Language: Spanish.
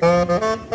¡Chau!